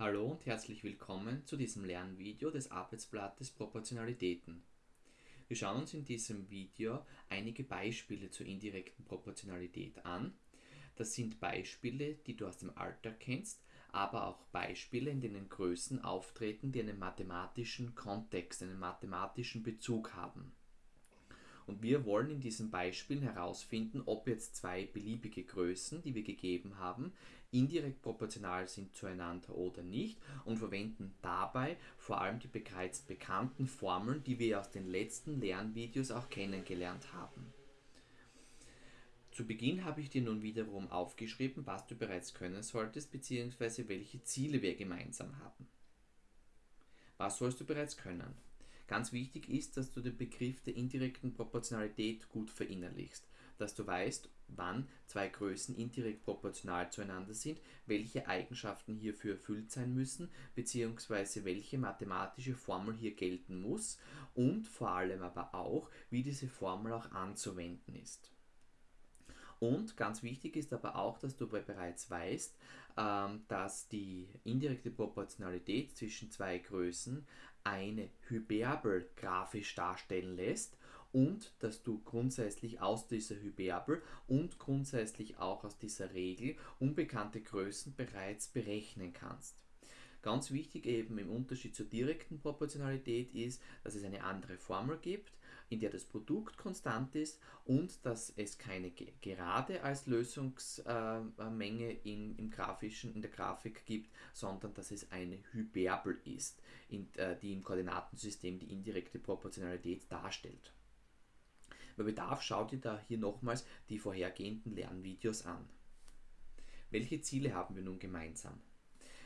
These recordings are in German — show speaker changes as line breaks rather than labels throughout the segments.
Hallo und herzlich willkommen zu diesem Lernvideo des Arbeitsblattes Proportionalitäten. Wir schauen uns in diesem Video einige Beispiele zur indirekten Proportionalität an. Das sind Beispiele, die du aus dem Alltag kennst, aber auch Beispiele, in denen Größen auftreten, die einen mathematischen Kontext, einen mathematischen Bezug haben. Und wir wollen in diesen Beispielen herausfinden, ob jetzt zwei beliebige Größen, die wir gegeben haben, indirekt proportional sind zueinander oder nicht und verwenden dabei vor allem die bereits bekannten Formeln, die wir aus den letzten Lernvideos auch kennengelernt haben. Zu Beginn habe ich dir nun wiederum aufgeschrieben, was du bereits können solltest bzw. welche Ziele wir gemeinsam haben. Was sollst du bereits können? Ganz wichtig ist, dass du den Begriff der indirekten Proportionalität gut verinnerlichst, dass du weißt, wann zwei Größen indirekt proportional zueinander sind, welche Eigenschaften hierfür erfüllt sein müssen, beziehungsweise welche mathematische Formel hier gelten muss und vor allem aber auch, wie diese Formel auch anzuwenden ist. Und ganz wichtig ist aber auch, dass du bereits weißt, ähm, dass die indirekte Proportionalität zwischen zwei Größen eine Hyperbel grafisch darstellen lässt und dass du grundsätzlich aus dieser Hyperbel und grundsätzlich auch aus dieser Regel unbekannte Größen bereits berechnen kannst. Ganz wichtig eben im Unterschied zur direkten Proportionalität ist, dass es eine andere Formel gibt, in der das Produkt konstant ist und dass es keine Gerade als Lösungsmenge in, im grafischen, in der Grafik gibt, sondern dass es eine Hyperbel ist, in, äh, die im Koordinatensystem die indirekte Proportionalität darstellt. Bei Bedarf schau dir da hier nochmals die vorhergehenden Lernvideos an. Welche Ziele haben wir nun gemeinsam?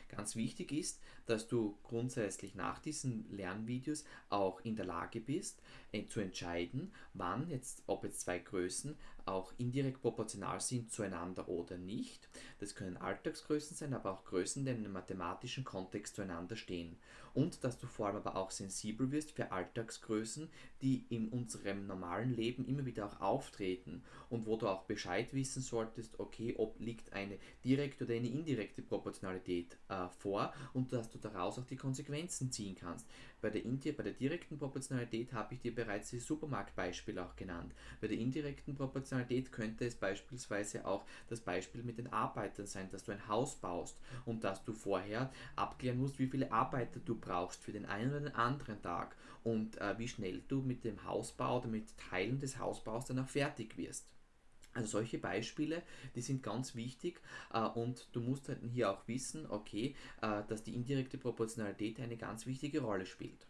Ganz wichtig ist, dass du grundsätzlich nach diesen Lernvideos auch in der Lage bist, äh, zu entscheiden, wann jetzt, ob jetzt zwei Größen auch indirekt proportional sind zueinander oder nicht. Das können Alltagsgrößen sein, aber auch Größen, die in einem mathematischen Kontext zueinander stehen. Und dass du vor allem aber auch sensibel wirst für Alltagsgrößen, die in unserem normalen Leben immer wieder auch auftreten und wo du auch Bescheid wissen solltest, okay, ob liegt eine direkte oder eine indirekte Proportionalität äh, vor und dass du daraus auch die Konsequenzen ziehen kannst. Bei der, bei der direkten Proportionalität habe ich dir bereits das Supermarktbeispiel auch genannt. Bei der indirekten Proportionalität könnte es beispielsweise auch das Beispiel mit den Arbeitern sein, dass du ein Haus baust und dass du vorher abklären musst, wie viele Arbeiter du brauchst für den einen oder den anderen Tag und äh, wie schnell du mit dem Hausbau oder mit Teilen des Hausbaus dann auch fertig wirst. Also solche Beispiele, die sind ganz wichtig äh, und du musst halt hier auch wissen, okay, äh, dass die indirekte Proportionalität eine ganz wichtige Rolle spielt.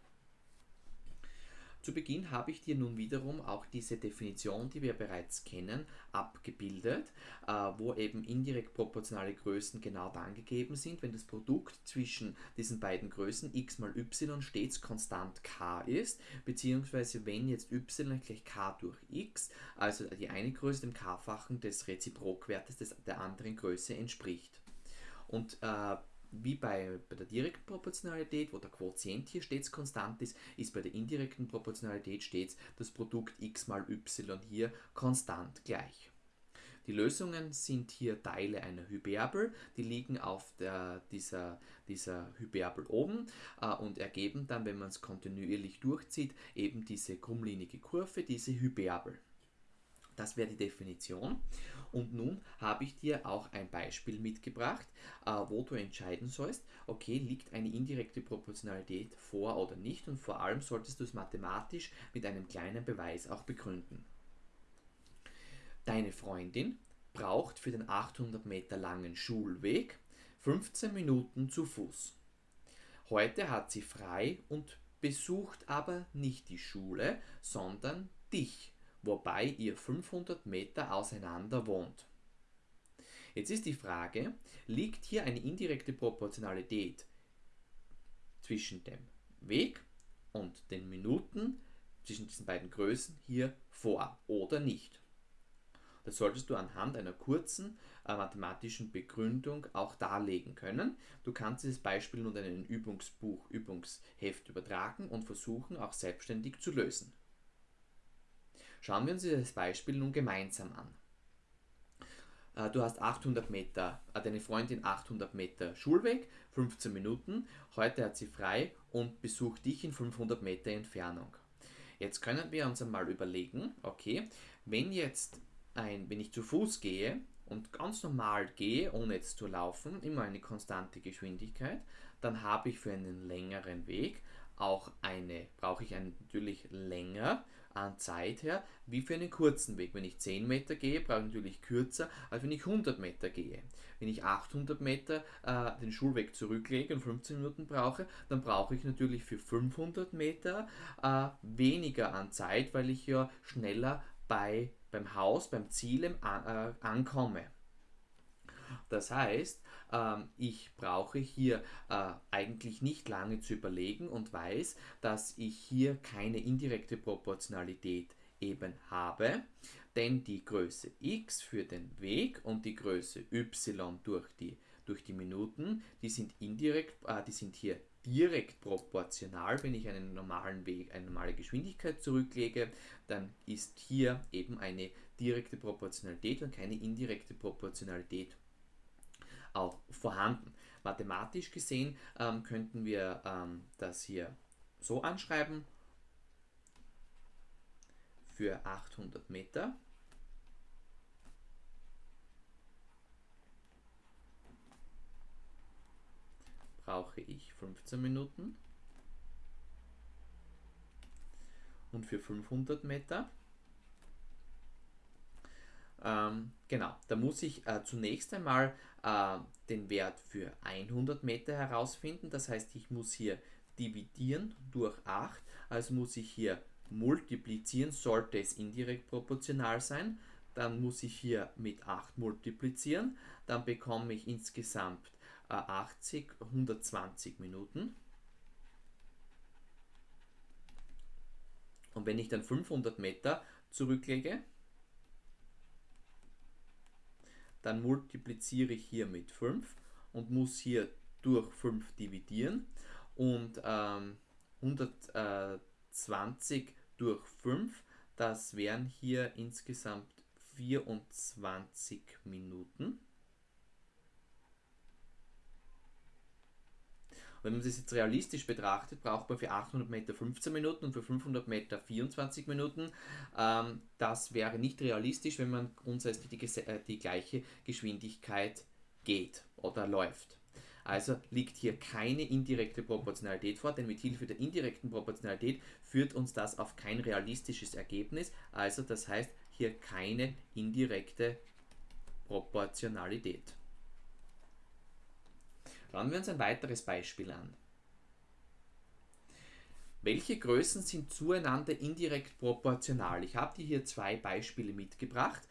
Zu Beginn habe ich dir nun wiederum auch diese Definition, die wir bereits kennen, abgebildet, äh, wo eben indirekt proportionale Größen genau dann gegeben sind, wenn das Produkt zwischen diesen beiden Größen x mal y stets konstant k ist, beziehungsweise wenn jetzt y gleich k durch x, also die eine Größe dem k-fachen des Reziprokwertes des, der anderen Größe entspricht. Und äh, wie bei, bei der direkten Proportionalität, wo der Quotient hier stets konstant ist, ist bei der indirekten Proportionalität stets das Produkt x mal y hier konstant gleich. Die Lösungen sind hier Teile einer Hyperbel, die liegen auf der, dieser, dieser Hyperbel oben äh, und ergeben dann, wenn man es kontinuierlich durchzieht, eben diese krummlinige Kurve, diese Hyperbel. Das wäre die Definition. Und nun habe ich dir auch ein Beispiel mitgebracht, äh, wo du entscheiden sollst, okay, liegt eine indirekte Proportionalität vor oder nicht und vor allem solltest du es mathematisch mit einem kleinen Beweis auch begründen. Deine Freundin braucht für den 800 Meter langen Schulweg 15 Minuten zu Fuß. Heute hat sie frei und besucht aber nicht die Schule, sondern dich wobei ihr 500 Meter auseinander wohnt. Jetzt ist die Frage, liegt hier eine indirekte Proportionalität zwischen dem Weg und den Minuten, zwischen diesen beiden Größen hier vor oder nicht? Das solltest du anhand einer kurzen äh, mathematischen Begründung auch darlegen können. Du kannst dieses Beispiel nun in ein Übungsbuch, Übungsheft übertragen und versuchen auch selbstständig zu lösen. Schauen wir uns dieses Beispiel nun gemeinsam an. Äh, du hast 800 Meter, äh, deine Freundin 800 Meter Schulweg, 15 Minuten, heute hat sie frei und besucht dich in 500 Meter Entfernung. Jetzt können wir uns einmal überlegen, okay, wenn jetzt ein, wenn ich zu Fuß gehe und ganz normal gehe, ohne jetzt zu laufen, immer eine konstante Geschwindigkeit, dann habe ich für einen längeren Weg auch eine, brauche ich einen natürlich länger an Zeit her, wie für einen kurzen Weg. Wenn ich 10 Meter gehe, brauche ich natürlich kürzer, als wenn ich 100 Meter gehe. Wenn ich 800 Meter äh, den Schulweg zurücklege und 15 Minuten brauche, dann brauche ich natürlich für 500 Meter äh, weniger an Zeit, weil ich ja schneller bei, beim Haus, beim Ziel äh, ankomme. Das heißt, ähm, ich brauche hier äh, eigentlich nicht lange zu überlegen und weiß, dass ich hier keine indirekte Proportionalität eben habe, denn die Größe x für den Weg und die Größe y durch die, durch die Minuten, die sind indirekt, äh, die sind hier direkt proportional. Wenn ich einen normalen Weg, eine normale Geschwindigkeit zurücklege, dann ist hier eben eine direkte Proportionalität und keine indirekte Proportionalität auch vorhanden. Mathematisch gesehen ähm, könnten wir ähm, das hier so anschreiben. Für 800 Meter brauche ich 15 Minuten und für 500 Meter ähm, genau, da muss ich äh, zunächst einmal äh, den Wert für 100 Meter herausfinden. Das heißt, ich muss hier dividieren durch 8, also muss ich hier multiplizieren, sollte es indirekt proportional sein. Dann muss ich hier mit 8 multiplizieren, dann bekomme ich insgesamt äh, 80, 120 Minuten. Und wenn ich dann 500 Meter zurücklege, dann multipliziere ich hier mit 5 und muss hier durch 5 dividieren und ähm, 120 durch 5, das wären hier insgesamt 24 Minuten. Wenn man das jetzt realistisch betrachtet, braucht man für 800 Meter 15 Minuten und für 500 Meter 24 Minuten. Ähm, das wäre nicht realistisch, wenn man grundsätzlich die, äh, die gleiche Geschwindigkeit geht oder läuft. Also liegt hier keine indirekte Proportionalität vor, denn mit Hilfe der indirekten Proportionalität führt uns das auf kein realistisches Ergebnis. Also das heißt hier keine indirekte Proportionalität. Schauen wir uns ein weiteres Beispiel an. Welche Größen sind zueinander indirekt proportional? Ich habe dir hier zwei Beispiele mitgebracht.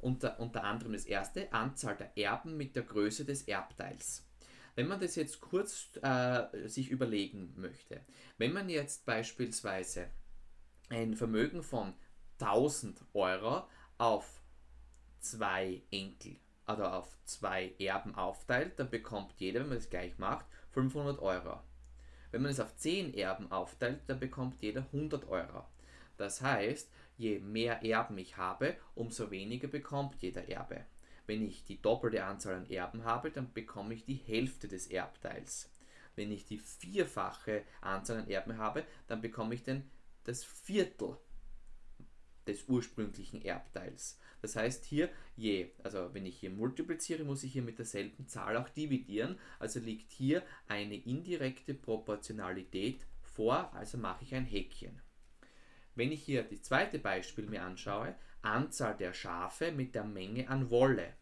Unter, unter anderem das erste, Anzahl der Erben mit der Größe des Erbteils. Wenn man das jetzt kurz äh, sich überlegen möchte, wenn man jetzt beispielsweise ein Vermögen von 1000 Euro auf zwei Enkel oder auf zwei Erben aufteilt, dann bekommt jeder, wenn man das gleich macht, 500 Euro. Wenn man es auf 10 Erben aufteilt, dann bekommt jeder 100 Euro. Das heißt, je mehr Erben ich habe, umso weniger bekommt jeder Erbe. Wenn ich die doppelte Anzahl an Erben habe, dann bekomme ich die Hälfte des Erbteils. Wenn ich die vierfache Anzahl an Erben habe, dann bekomme ich dann das Viertel des ursprünglichen Erbteils. Das heißt hier, je, also wenn ich hier multipliziere, muss ich hier mit derselben Zahl auch dividieren. Also liegt hier eine indirekte Proportionalität vor, also mache ich ein Häkchen. Wenn ich hier das zweite Beispiel mir anschaue, Anzahl der Schafe mit der Menge an Wolle.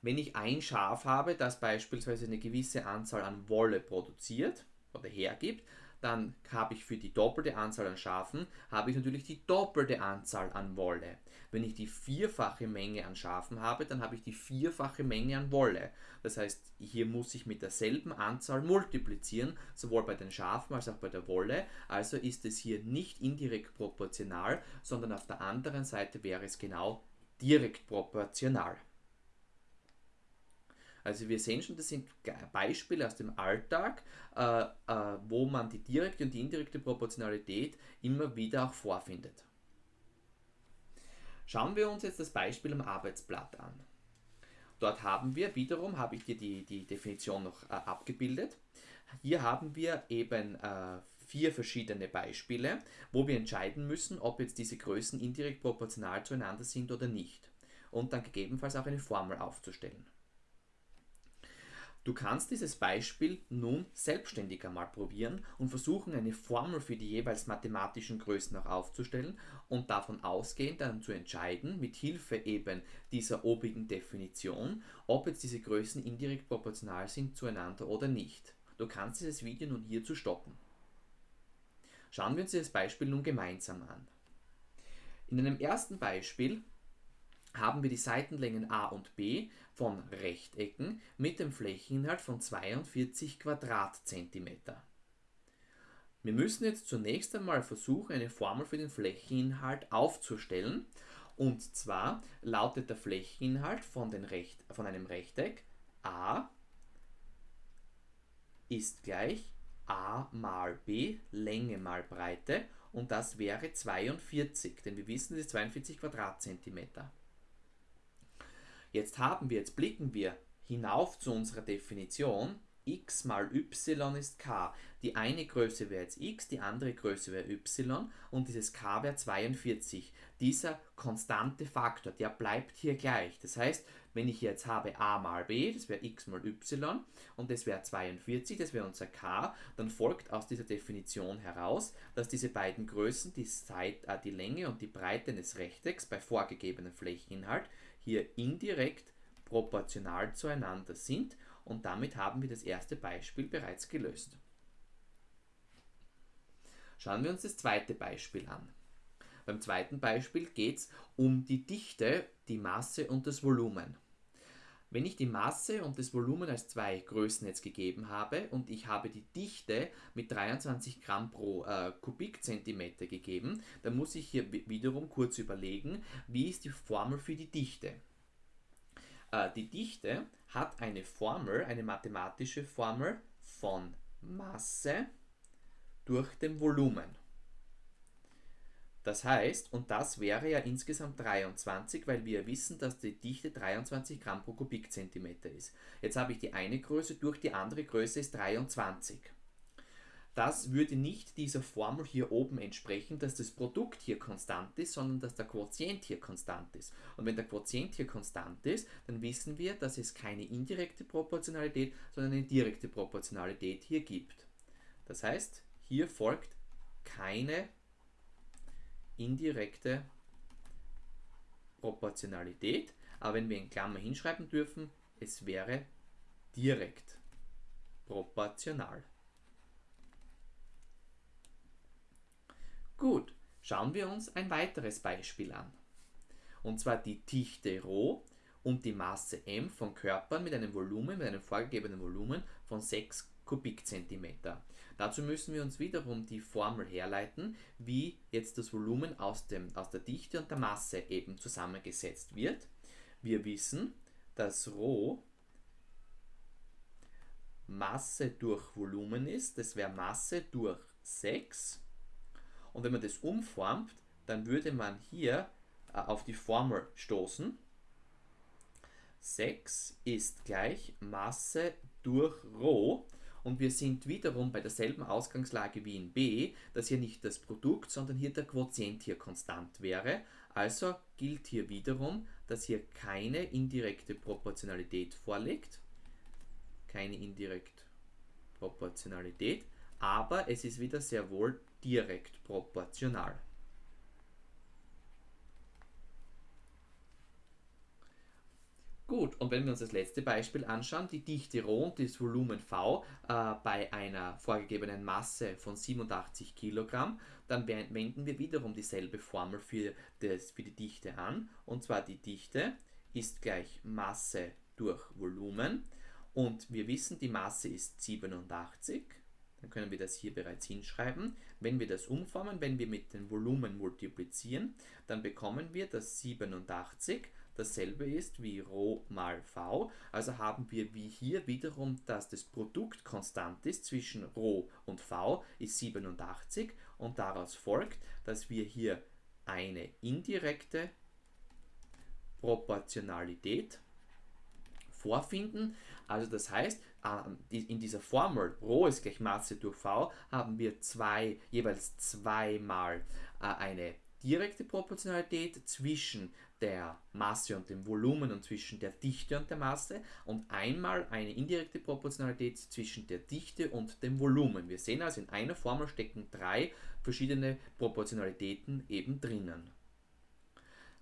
Wenn ich ein Schaf habe, das beispielsweise eine gewisse Anzahl an Wolle produziert oder hergibt, dann habe ich für die doppelte Anzahl an Schafen, habe ich natürlich die doppelte Anzahl an Wolle. Wenn ich die vierfache Menge an Schafen habe, dann habe ich die vierfache Menge an Wolle. Das heißt, hier muss ich mit derselben Anzahl multiplizieren, sowohl bei den Schafen als auch bei der Wolle. Also ist es hier nicht indirekt proportional, sondern auf der anderen Seite wäre es genau direkt proportional. Also wir sehen schon, das sind Beispiele aus dem Alltag, äh, äh, wo man die direkte und die indirekte Proportionalität immer wieder auch vorfindet. Schauen wir uns jetzt das Beispiel am Arbeitsblatt an. Dort haben wir, wiederum habe ich dir die, die Definition noch äh, abgebildet. Hier haben wir eben äh, vier verschiedene Beispiele, wo wir entscheiden müssen, ob jetzt diese Größen indirekt proportional zueinander sind oder nicht. Und dann gegebenenfalls auch eine Formel aufzustellen. Du kannst dieses Beispiel nun selbstständig einmal probieren und versuchen, eine Formel für die jeweils mathematischen Größen auch aufzustellen und davon ausgehend dann zu entscheiden, mit Hilfe eben dieser obigen Definition, ob jetzt diese Größen indirekt proportional sind zueinander oder nicht. Du kannst dieses Video nun hierzu stoppen. Schauen wir uns dieses Beispiel nun gemeinsam an. In einem ersten Beispiel haben wir die Seitenlängen a und b von Rechtecken mit dem Flächeninhalt von 42 Quadratzentimeter. Wir müssen jetzt zunächst einmal versuchen, eine Formel für den Flächeninhalt aufzustellen. Und zwar lautet der Flächeninhalt von, Recht, von einem Rechteck a ist gleich a mal b, Länge mal Breite und das wäre 42, denn wir wissen, das ist 42 Quadratzentimeter. Jetzt haben wir, jetzt blicken wir hinauf zu unserer Definition. x mal y ist k. Die eine Größe wäre jetzt x, die andere Größe wäre y und dieses k wäre 42. Dieser konstante Faktor, der bleibt hier gleich. Das heißt, wenn ich jetzt habe a mal b, das wäre x mal y und das wäre 42, das wäre unser k, dann folgt aus dieser Definition heraus, dass diese beiden Größen, die, Zeit, äh, die Länge und die Breite eines Rechtecks bei vorgegebenem Flächeninhalt, hier indirekt proportional zueinander sind und damit haben wir das erste Beispiel bereits gelöst. Schauen wir uns das zweite Beispiel an. Beim zweiten Beispiel geht es um die Dichte, die Masse und das Volumen. Wenn ich die Masse und das Volumen als zwei Größen jetzt gegeben habe und ich habe die Dichte mit 23 Gramm pro äh, Kubikzentimeter gegeben, dann muss ich hier wiederum kurz überlegen, wie ist die Formel für die Dichte. Äh, die Dichte hat eine Formel, eine mathematische Formel von Masse durch dem Volumen. Das heißt, und das wäre ja insgesamt 23, weil wir wissen, dass die Dichte 23 Gramm pro Kubikzentimeter ist. Jetzt habe ich die eine Größe durch die andere Größe ist 23. Das würde nicht dieser Formel hier oben entsprechen, dass das Produkt hier konstant ist, sondern dass der Quotient hier konstant ist. Und wenn der Quotient hier konstant ist, dann wissen wir, dass es keine indirekte Proportionalität, sondern eine direkte Proportionalität hier gibt. Das heißt, hier folgt keine indirekte Proportionalität, aber wenn wir in Klammer hinschreiben dürfen, es wäre direkt proportional. Gut, schauen wir uns ein weiteres Beispiel an. Und zwar die Dichte Rho und die Masse m von Körpern mit einem Volumen, mit einem vorgegebenen Volumen von 6 Kubikzentimeter. Dazu müssen wir uns wiederum die Formel herleiten, wie jetzt das Volumen aus, dem, aus der Dichte und der Masse eben zusammengesetzt wird. Wir wissen, dass Rho Masse durch Volumen ist, das wäre Masse durch 6. Und wenn man das umformt, dann würde man hier äh, auf die Formel stoßen. 6 ist gleich Masse durch Rho und wir sind wiederum bei derselben Ausgangslage wie in B, dass hier nicht das Produkt, sondern hier der Quotient hier konstant wäre. Also gilt hier wiederum, dass hier keine indirekte Proportionalität vorliegt. Keine indirekte Proportionalität, aber es ist wieder sehr wohl direkt proportional. Gut, und wenn wir uns das letzte Beispiel anschauen, die Dichte Rho und das Volumen V äh, bei einer vorgegebenen Masse von 87 Kilogramm, dann wenden wir wiederum dieselbe Formel für, das, für die Dichte an. Und zwar die Dichte ist gleich Masse durch Volumen. Und wir wissen, die Masse ist 87. Dann können wir das hier bereits hinschreiben. Wenn wir das umformen, wenn wir mit dem Volumen multiplizieren, dann bekommen wir, dass 87 dasselbe ist wie Rho mal V. Also haben wir wie hier wiederum, dass das Produkt konstant ist zwischen Rho und V ist 87 und daraus folgt, dass wir hier eine indirekte Proportionalität vorfinden. Also das heißt, in dieser Formel Rho ist gleich Masse durch V haben wir zwei, jeweils zweimal äh, eine direkte Proportionalität zwischen der Masse und dem Volumen und zwischen der Dichte und der Masse und einmal eine indirekte Proportionalität zwischen der Dichte und dem Volumen. Wir sehen also in einer Formel stecken drei verschiedene Proportionalitäten eben drinnen.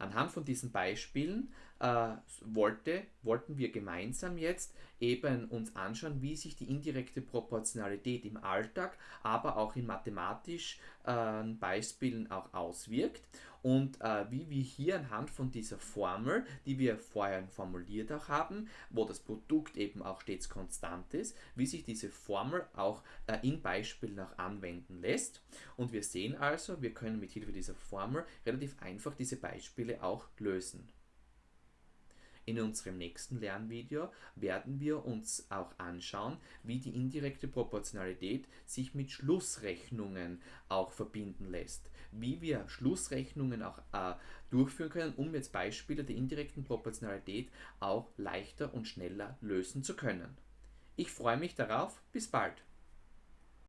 Anhand von diesen Beispielen äh, wollte, wollten wir gemeinsam jetzt eben uns anschauen, wie sich die indirekte Proportionalität im Alltag, aber auch in mathematischen äh, Beispielen auch auswirkt und äh, wie wir hier anhand von dieser Formel, die wir vorher formuliert auch haben, wo das Produkt eben auch stets konstant ist, wie sich diese Formel auch äh, in Beispielen auch anwenden lässt. Und wir sehen also, wir können mit Hilfe dieser Formel relativ einfach diese Beispiele auch lösen. In unserem nächsten Lernvideo werden wir uns auch anschauen, wie die indirekte Proportionalität sich mit Schlussrechnungen auch verbinden lässt. Wie wir Schlussrechnungen auch äh, durchführen können, um jetzt Beispiele der indirekten Proportionalität auch leichter und schneller lösen zu können. Ich freue mich darauf. Bis bald.